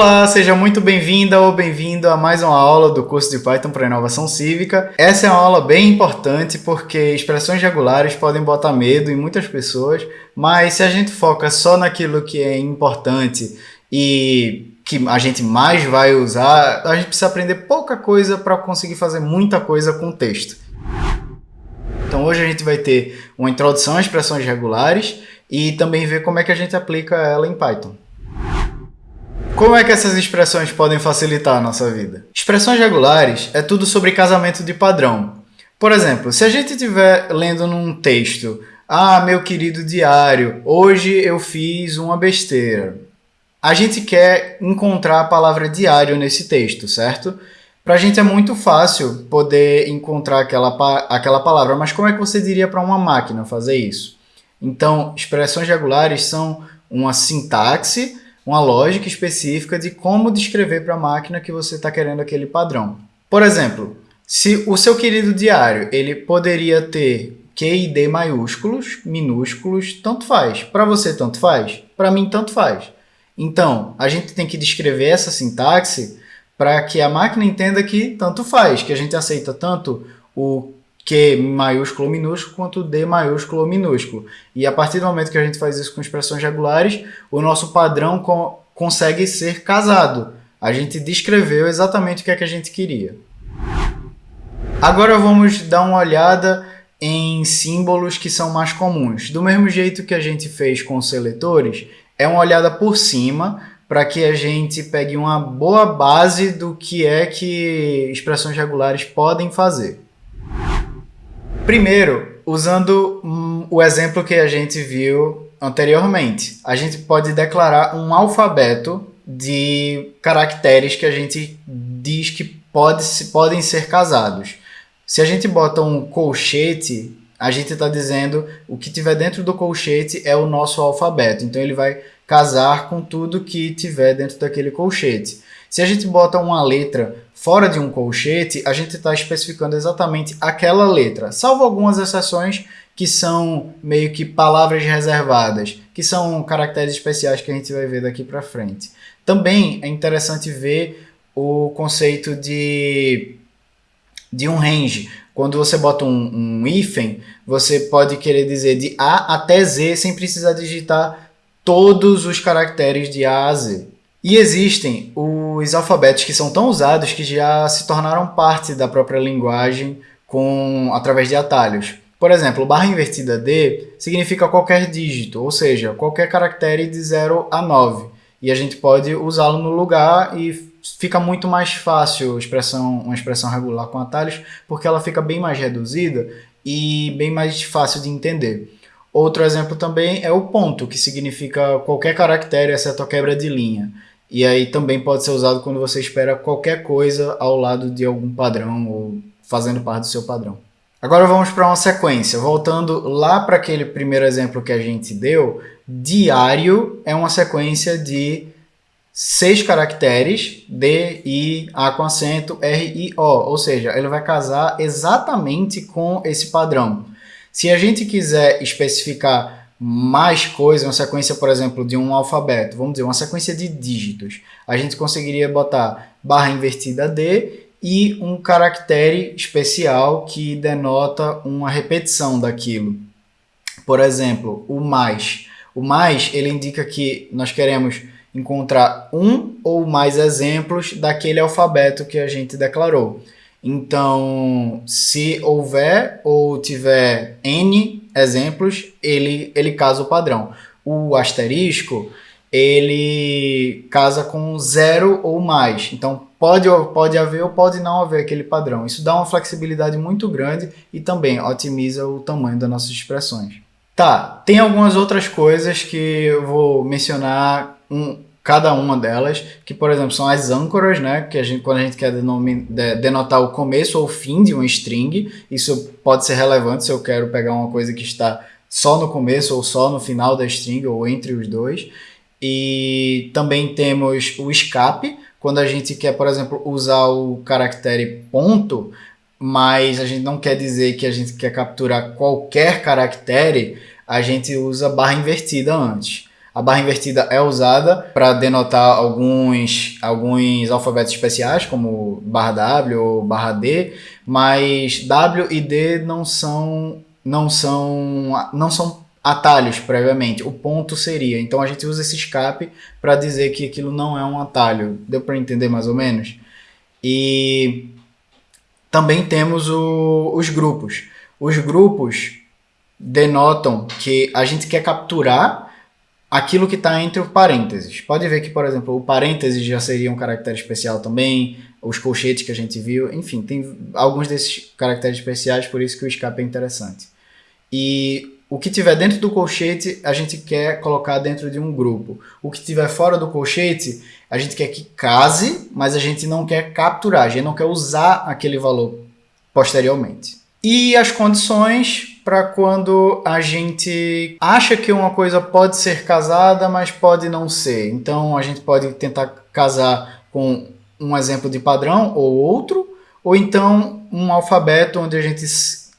Olá, seja muito bem-vinda ou bem-vindo a mais uma aula do curso de Python para Inovação Cívica. Essa é uma aula bem importante porque expressões regulares podem botar medo em muitas pessoas, mas se a gente foca só naquilo que é importante e que a gente mais vai usar, a gente precisa aprender pouca coisa para conseguir fazer muita coisa com texto. Então hoje a gente vai ter uma introdução a expressões regulares e também ver como é que a gente aplica ela em Python. Como é que essas expressões podem facilitar a nossa vida? Expressões regulares é tudo sobre casamento de padrão. Por exemplo, se a gente estiver lendo num texto Ah, meu querido diário, hoje eu fiz uma besteira. A gente quer encontrar a palavra diário nesse texto, certo? Para a gente é muito fácil poder encontrar aquela, aquela palavra, mas como é que você diria para uma máquina fazer isso? Então, expressões regulares são uma sintaxe, uma lógica específica de como descrever para a máquina que você está querendo aquele padrão. Por exemplo, se o seu querido diário ele poderia ter Q e D maiúsculos, minúsculos, tanto faz. Para você, tanto faz? Para mim, tanto faz. Então, a gente tem que descrever essa sintaxe para que a máquina entenda que tanto faz, que a gente aceita tanto o Q maiúsculo ou minúsculo quanto D maiúsculo ou minúsculo. E a partir do momento que a gente faz isso com expressões regulares, o nosso padrão co consegue ser casado. A gente descreveu exatamente o que é que a gente queria. Agora vamos dar uma olhada em símbolos que são mais comuns. Do mesmo jeito que a gente fez com seletores, é uma olhada por cima para que a gente pegue uma boa base do que é que expressões regulares podem fazer. Primeiro, usando um, o exemplo que a gente viu anteriormente, a gente pode declarar um alfabeto de caracteres que a gente diz que pode, podem ser casados. Se a gente bota um colchete a gente está dizendo o que tiver dentro do colchete é o nosso alfabeto. Então ele vai casar com tudo que tiver dentro daquele colchete. Se a gente bota uma letra fora de um colchete, a gente está especificando exatamente aquela letra, salvo algumas exceções que são meio que palavras reservadas, que são caracteres especiais que a gente vai ver daqui para frente. Também é interessante ver o conceito de, de um range. Quando você bota um, um hífen, você pode querer dizer de A até Z sem precisar digitar todos os caracteres de A a Z. E existem os alfabetos que são tão usados que já se tornaram parte da própria linguagem com através de atalhos. Por exemplo, barra invertida D significa qualquer dígito, ou seja, qualquer caractere de 0 a 9. E a gente pode usá-lo no lugar e fica muito mais fácil expressão, uma expressão regular com atalhos, porque ela fica bem mais reduzida e bem mais fácil de entender. Outro exemplo também é o ponto, que significa qualquer caractere, exceto a quebra de linha. E aí também pode ser usado quando você espera qualquer coisa ao lado de algum padrão ou fazendo parte do seu padrão. Agora vamos para uma sequência. Voltando lá para aquele primeiro exemplo que a gente deu, diário é uma sequência de seis caracteres, D, I, A com acento, R, I, O. Ou seja, ele vai casar exatamente com esse padrão. Se a gente quiser especificar mais coisa, uma sequência, por exemplo, de um alfabeto, vamos dizer, uma sequência de dígitos, a gente conseguiria botar barra invertida D e um caractere especial que denota uma repetição daquilo. Por exemplo, o mais. O mais, ele indica que nós queremos encontrar um ou mais exemplos daquele alfabeto que a gente declarou. Então, se houver ou tiver N exemplos, ele, ele casa o padrão. O asterisco, ele casa com zero ou mais. Então, pode, pode haver ou pode não haver aquele padrão. Isso dá uma flexibilidade muito grande e também otimiza o tamanho das nossas expressões. Tá, tem algumas outras coisas que eu vou mencionar um, cada uma delas, que por exemplo são as âncoras, né, que a gente, quando a gente quer denotar o começo ou o fim de uma string, isso pode ser relevante se eu quero pegar uma coisa que está só no começo ou só no final da string ou entre os dois. E também temos o escape, quando a gente quer, por exemplo, usar o caractere ponto, mas a gente não quer dizer que a gente quer capturar qualquer caractere, a gente usa barra invertida antes. A barra invertida é usada para denotar alguns, alguns alfabetos especiais, como barra W ou barra D, mas W e D não são, não são, não são atalhos previamente. O ponto seria. Então a gente usa esse escape para dizer que aquilo não é um atalho. Deu para entender mais ou menos? E também temos o, os grupos. Os grupos denotam que a gente quer capturar aquilo que está entre os parênteses. Pode ver que, por exemplo, o parênteses já seria um caractere especial também, os colchetes que a gente viu, enfim, tem alguns desses caracteres especiais, por isso que o escape é interessante. E o que tiver dentro do colchete, a gente quer colocar dentro de um grupo. O que tiver fora do colchete, a gente quer que case, mas a gente não quer capturar, a gente não quer usar aquele valor posteriormente. E as condições para quando a gente acha que uma coisa pode ser casada, mas pode não ser. Então a gente pode tentar casar com um exemplo de padrão ou outro, ou então um alfabeto onde a gente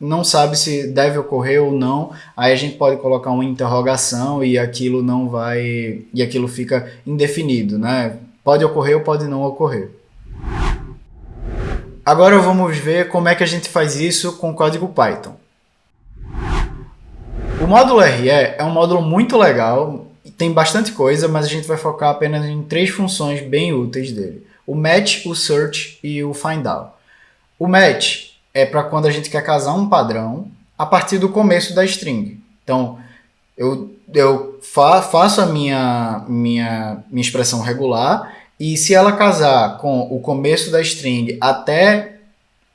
não sabe se deve ocorrer ou não, aí a gente pode colocar uma interrogação e aquilo não vai e aquilo fica indefinido, né? Pode ocorrer ou pode não ocorrer. Agora vamos ver como é que a gente faz isso com código Python. O módulo RE é um módulo muito legal, tem bastante coisa, mas a gente vai focar apenas em três funções bem úteis dele. O match, o search e o find out. O match é para quando a gente quer casar um padrão a partir do começo da string. Então, eu, eu fa faço a minha, minha, minha expressão regular e se ela casar com o começo da string até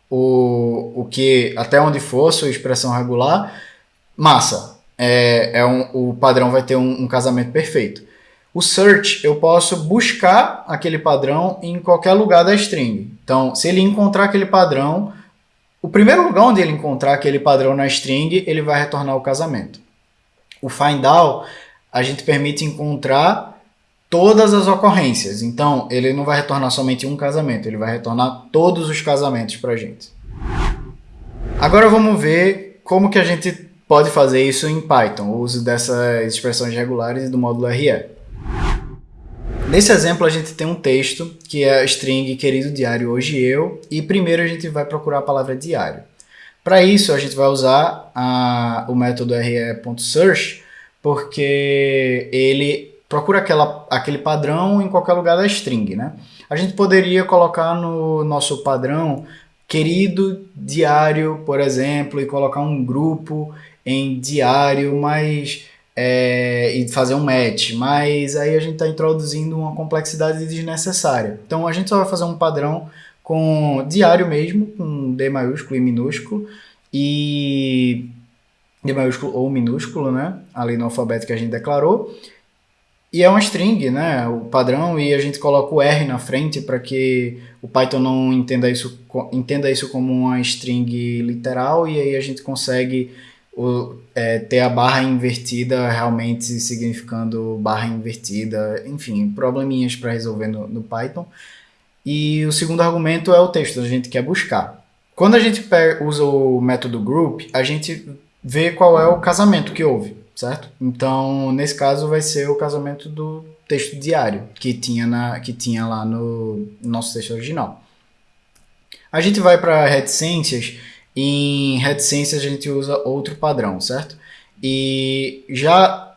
o, o que até onde for sua expressão regular, massa. É, é um, o padrão vai ter um, um casamento perfeito. O search, eu posso buscar aquele padrão em qualquer lugar da string. Então, se ele encontrar aquele padrão, o primeiro lugar onde ele encontrar aquele padrão na string, ele vai retornar o casamento. O find all, a gente permite encontrar todas as ocorrências. Então, ele não vai retornar somente um casamento, ele vai retornar todos os casamentos para a gente. Agora vamos ver como que a gente pode fazer isso em Python, o uso dessas expressões regulares do módulo RE. Nesse exemplo, a gente tem um texto que é a string querido diário hoje eu, e primeiro a gente vai procurar a palavra diário. Para isso, a gente vai usar a, o método re.search, porque ele procura aquela, aquele padrão em qualquer lugar da string. Né? A gente poderia colocar no nosso padrão querido diário, por exemplo, e colocar um grupo em diário, mas é, e fazer um match, mas aí a gente está introduzindo uma complexidade desnecessária. Então a gente só vai fazer um padrão com diário mesmo, com D maiúsculo e minúsculo, e D maiúsculo ou minúsculo, né? Ali no alfabeto que a gente declarou. E é uma string, né? O padrão, e a gente coloca o R na frente para que o Python não entenda isso, entenda isso como uma string literal, e aí a gente consegue o, é, ter a barra invertida realmente significando barra invertida, enfim, probleminhas para resolver no, no, Python. E o segundo argumento é o texto, a gente quer buscar. Quando a gente usa o método group, a gente vê qual é o casamento que houve, certo? Então, nesse caso, vai ser o casamento do texto diário que tinha, na, que tinha lá no nosso texto original. A gente vai para reticências em reticências a gente usa outro padrão, certo? E já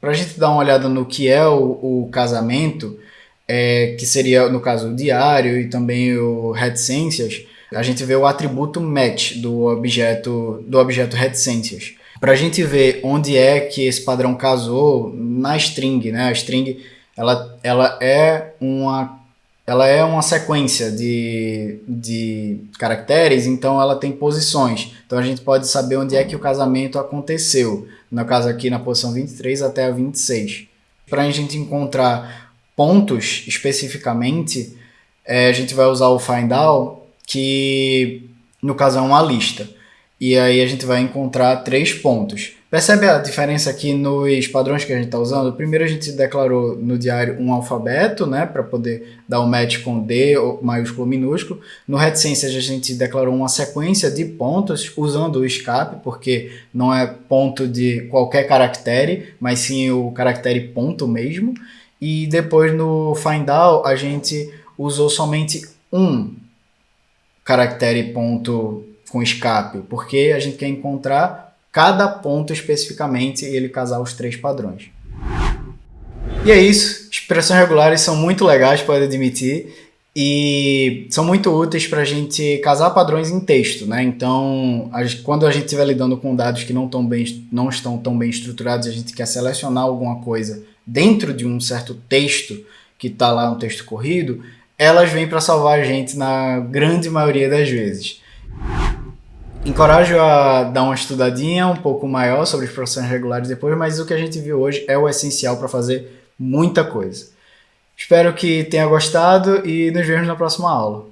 para a gente dar uma olhada no que é o, o casamento, é, que seria no caso o diário e também o reticências, a gente vê o atributo match do objeto do objeto reticências. Para a gente ver onde é que esse padrão casou na string, né? A string ela, ela é uma ela é uma sequência de, de caracteres, então ela tem posições. Então a gente pode saber onde é que o casamento aconteceu. No caso aqui na posição 23 até a 26. Para a gente encontrar pontos especificamente, é, a gente vai usar o find all, que no caso é uma lista. E aí a gente vai encontrar três pontos. Percebe a diferença aqui nos padrões que a gente está usando? Primeiro a gente declarou no diário um alfabeto, né, para poder dar o um match com D maiúsculo ou minúsculo. No reticências a gente declarou uma sequência de pontos usando o escape, porque não é ponto de qualquer caractere, mas sim o caractere ponto mesmo. E depois no find out a gente usou somente um caractere ponto com escape, porque a gente quer encontrar cada ponto especificamente e ele casar os três padrões. E é isso, expressões regulares são muito legais, pode admitir, e são muito úteis para a gente casar padrões em texto, né? Então, quando a gente estiver lidando com dados que não, tão bem, não estão tão bem estruturados, a gente quer selecionar alguma coisa dentro de um certo texto que está lá no texto corrido, elas vêm para salvar a gente na grande maioria das vezes. Encorajo a dar uma estudadinha um pouco maior sobre as profissões regulares depois, mas o que a gente viu hoje é o essencial para fazer muita coisa. Espero que tenha gostado e nos vemos na próxima aula.